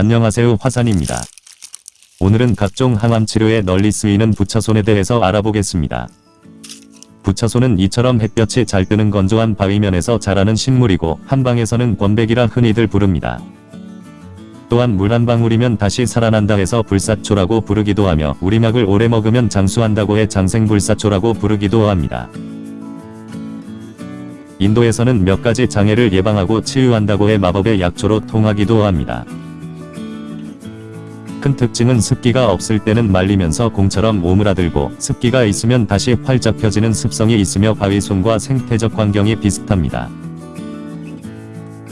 안녕하세요 화산입니다. 오늘은 각종 항암 치료에 널리 쓰이는 부처손에 대해서 알아보겠습니다. 부처손은 이처럼 햇볕이 잘 뜨는 건조한 바위면에서 자라는 식물이고 한방에서는 권백이라 흔히들 부릅니다. 또한 물 한 방울이면 다시 살아난다 해서 불사초라고 부르기도 하며 우리막을 오래 먹으면 장수한다고 해 장생불사초라고 부르기도 합니다. 인도에서는 몇 가지 장애를 예방하고 치유한다고 해 마법의 약초로 통하기도 합니다. 큰 특징은 습기가 없을 때는 말리면서 공처럼 오므라들고 습기가 있으면 다시 활짝 펴지는 습성이 있으며 바위손과 생태적 환경이 비슷합니다.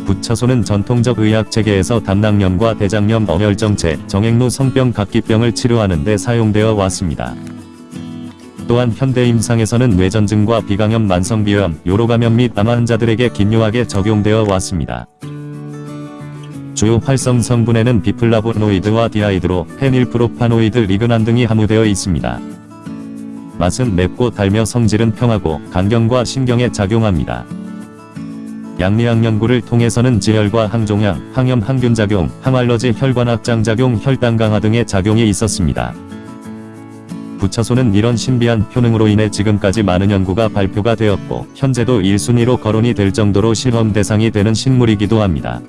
부처손은 전통적 의학 체계에서 담낭염과 대장염 어혈정체, 정액루 성병 각기병을 치료하는 데 사용되어 왔습니다. 또한 현대 임상에서는 뇌전증과 비강염 만성비염, 요로감염 및 암 환자들에게 긴요하게 적용되어 왔습니다. 주요 활성 성분에는 biflavonoid와 디아이드로, phenylpropanoid, lignan 등이 함유되어 있습니다. 맛은 맵고 달며 성질은 평하고 간경과 신경에 작용합니다. 약리학 연구를 통해서는 지혈과 항종양, 항염 항균작용, 항알러지 혈관 확장작용, 혈당 강하 등의 작용이 있었습니다. 부처손은 이런 신비한 효능으로 인해 지금까지 많은 연구가 발표가 되었고 현재도 1순위로 거론이 될 정도로 실험 대상이 되는 식물이기도 합니다.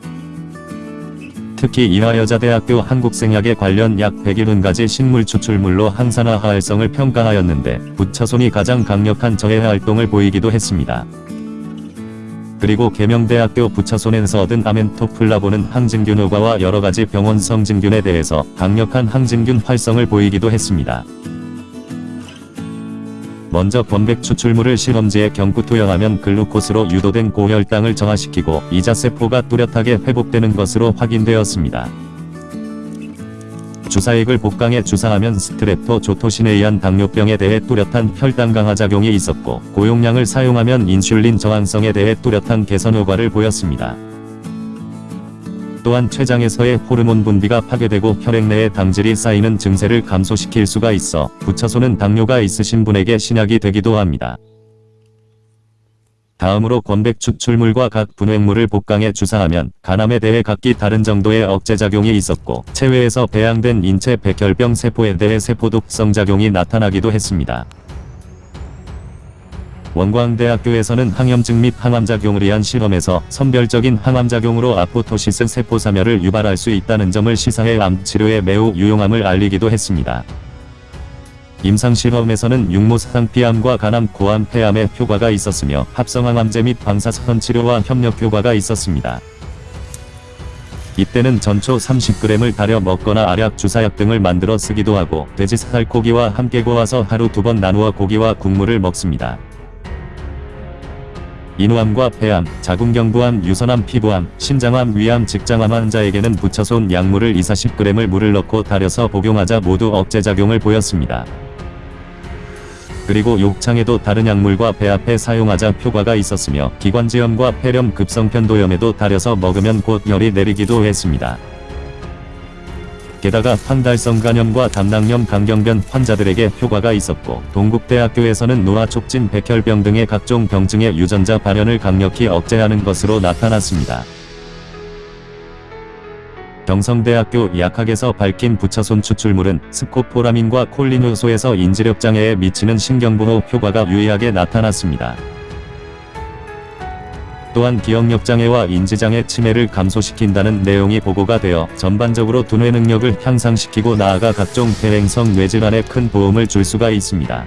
특히 이화여자대학교 한국생약에 관련 약 101가지 식물 추출물로 항산화 활성을 평가하였는데 부처손이 가장 강력한 저해 활동을 보이기도 했습니다. 그리고 계명대학교 부처손에서 얻은 아멘토플라보는 항진균 효과와 여러가지 병원 성 진균에 대해서 강력한 항진균 활성을 보이기도 했습니다. 먼저 권백 추출물을 실험지에 경구 투여하면 글루코스로 유도된 고혈당을 정화시키고 이자세포가 뚜렷하게 회복되는 것으로 확인되었습니다. 주사액을 복강에 주사하면 streptozotocin에 의한 당뇨병에 대해 뚜렷한 혈당 강하 작용이 있었고 고용량을 사용하면 인슐린 저항성에 대해 뚜렷한 개선 효과를 보였습니다. 또한 췌장에서의 호르몬 분비가 파괴되고 혈액 내에 당질이 쌓이는 증세를 감소시킬 수가 있어 부처손은 당뇨가 있으신 분에게 신약이 되기도 합니다. 다음으로 권백 추출물과 각 분획물을 복강에 주사하면 간암에 대해 각기 다른 정도의 억제작용이 있었고 체외에서 배양된 인체 백혈병 세포에 대해 세포독성 작용이 나타나기도 했습니다. 원광대학교에서는 항염증 및 항암작용을 위한 실험에서 선별적인 항암작용으로 아포토시스 세포사멸을 유발할 수 있다는 점을 시사해 암치료에 매우 유용함을 알리기도 했습니다. 임상실험에서는 육모상피암과 간암, 고암, 폐암에 효과가 있었으며 합성항암제 및 방사선 치료와 협력 효과가 있었습니다. 이때는 전초 30g을 달여 먹거나 알약, 주사약 등을 만들어 쓰기도 하고 돼지 살코기와 함께 구워서 하루 두 번 나누어 고기와 국물을 먹습니다. 인후암과 폐암, 자궁경부암, 유선암, 피부암, 신장암, 위암, 직장암 환자에게는 부처손 약물을 2-40g을 물을 넣고 달여서 복용하자 모두 억제작용을 보였습니다. 그리고 욕창에도 다른 약물과 배합해 사용하자 효과가 있었으며 기관지염과 폐렴 급성편도염에도 달여서 먹으면 곧 열이 내리기도 했습니다. 게다가 황달성 간염과 담낭염 강경변 환자들에게 효과가 있었고 동국대학교에서는 노화촉진 백혈병 등의 각종 병증의 유전자 발현을 강력히 억제하는 것으로 나타났습니다. 경성대학교 약학에서 밝힌 부처손 추출물은 스코포라민과 콜린 효소에서 인지력 장애에 미치는 신경보호 효과가 유의하게 나타났습니다. 또한 기억력 장애와 인지장애 치매를 감소시킨다는 내용이 보고가 되어 전반적으로 두뇌 능력을 향상시키고 나아가 각종 대행성 뇌질환에 큰 도움을 줄 수가 있습니다.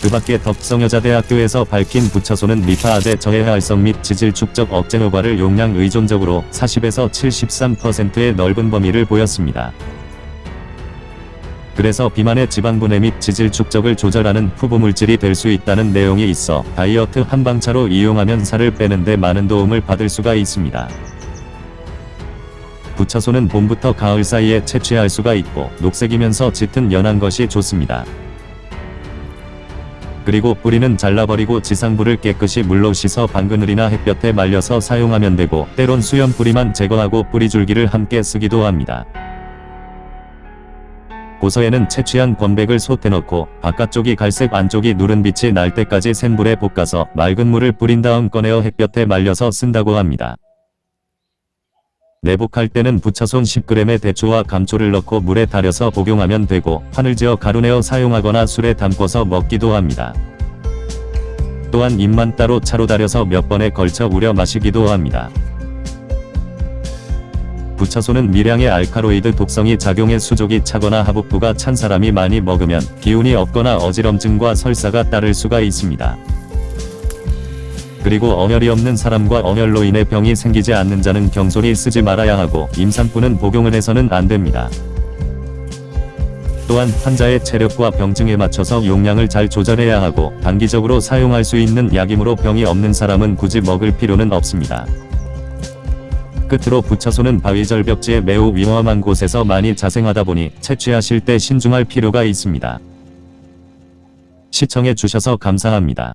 그 밖에 덕성여자대학교에서 밝힌 부처소는 리파아제 저해 활성 및 지질 축적 억제 효과를 용량 의존적으로 40에서 73%의 넓은 범위를 보였습니다. 그래서 비만의 지방분해 및 지질 축적을 조절하는 후보물질이 될 수 있다는 내용이 있어 다이어트 한방차로 이용하면 살을 빼는데 많은 도움을 받을 수가 있습니다. 부처소는 봄부터 가을 사이에 채취할 수가 있고 녹색이면서 짙은 연한 것이 좋습니다. 그리고 뿌리는 잘라버리고 지상부를 깨끗이 물로 씻어 방그늘이나 햇볕에 말려서 사용하면 되고 때론 수염 뿌리만 제거하고 뿌리줄기를 함께 쓰기도 합니다. 고서에는 채취한 권백을 솥에 넣고 바깥쪽이 갈색 안쪽이 누른 빛이 날 때까지 센 불에 볶아서 맑은 물을 뿌린 다음 꺼내어 햇볕에 말려서 쓴다고 합니다. 내복할 때는 부차손 10g의 대추와 감초를 넣고 물에 달여서 복용하면 되고 판을 지어 가루 내어 사용하거나 술에 담궈서 먹기도 합니다. 또한 잎만 따로 차로 달여서 몇 번에 걸쳐 우려 마시기도 합니다. 부차소는 미량의 알카로이드 독성이 작용해 수족이 차거나 하복부가 찬 사람이 많이 먹으면 기운이 없거나 어지럼증과 설사가 따를 수가 있습니다. 그리고 어혈이 없는 사람과 어혈로 인해 병이 생기지 않는 자는 경솔히 쓰지 말아야 하고 임산부는 복용을 해서는 안 됩니다. 또한 환자의 체력과 병증에 맞춰서 용량을 잘 조절해야 하고 단기적으로 사용할 수 있는 약이므로 병이 없는 사람은 굳이 먹을 필요는 없습니다. 끝으로 부처소는 바위 절벽지에 매우 위험한 곳에서 많이 자생하다 보니 채취하실 때 신중할 필요가 있습니다. 시청해 주셔서 감사합니다.